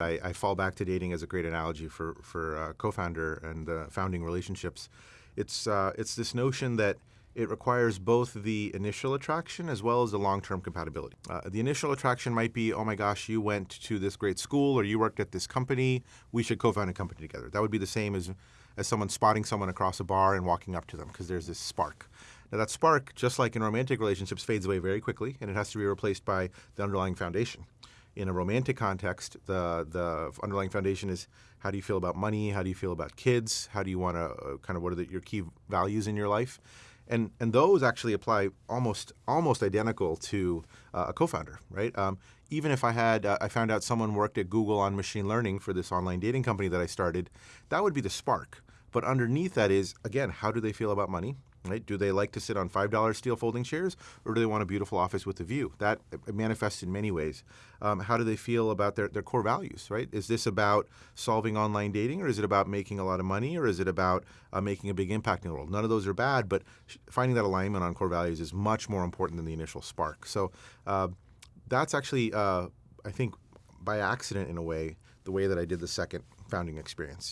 I, I, fall back to dating as a great analogy for for uh, co-founder and uh, founding relationships. It's uh, it's this notion that it requires both the initial attraction as well as the long-term compatibility. Uh, the initial attraction might be, oh my gosh, you went to this great school or you worked at this company. We should co-found a company together. That would be the same as as someone spotting someone across a bar and walking up to them because there's this spark. Now that spark, just like in romantic relationships, fades away very quickly and it has to be replaced by the underlying foundation in a romantic context, the the underlying foundation is how do you feel about money? How do you feel about kids? How do you want to uh, kind of what are the, your key values in your life? And and those actually apply almost almost identical to uh, a co-founder, right? Um, even if I had uh, I found out someone worked at Google on machine learning for this online dating company that I started, that would be the spark. But underneath that is again, how do they feel about money? Right? Do they like to sit on $5 steel folding chairs or do they want a beautiful office with a view? That manifests in many ways. Um, how do they feel about their, their core values, right? Is this about solving online dating or is it about making a lot of money or is it about uh, making a big impact in the world? None of those are bad, but finding that alignment on core values is much more important than the initial spark. So uh, that's actually, uh, I think, by accident in a way, the way that I did the second founding experience.